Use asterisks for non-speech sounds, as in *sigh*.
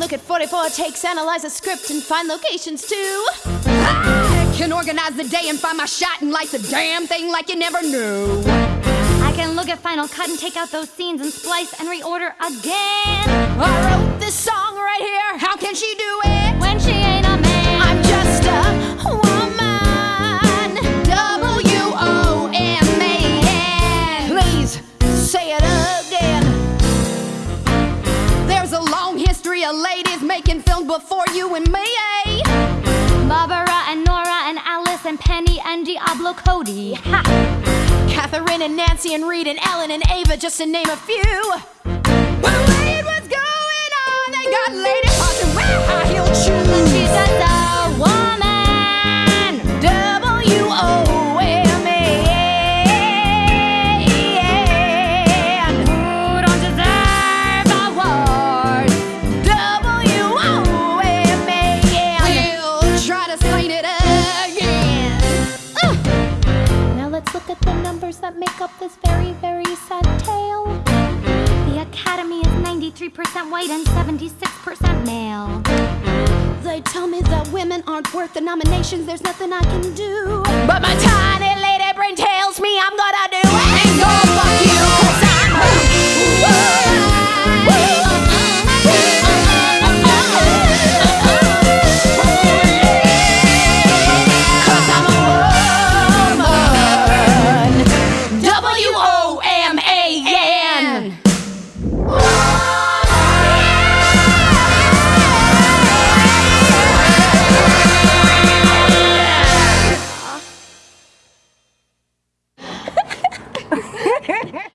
look at 44 takes, analyze a script, and find locations too. I can organize the day and find my shot and light the damn thing like you never knew. I can look at Final Cut and take out those scenes and splice and reorder again. I wrote this song right here. How can she do it? Ladies making films before you and me. eh? Barbara and Nora and Alice and Penny and Diablo Cody. Ha! Catherine and Nancy and Reed and Ellen and Ava, just to name a few. Well, wait, what's going on? They got lady parts and wear high heel shoes. The numbers that make up this very, very sad tale. The Academy is 93% white and 76% male. They tell me that women aren't worth the nominations, there's nothing I can do. But my tiny lady brain tells me I'm gonna W O M A N. *laughs*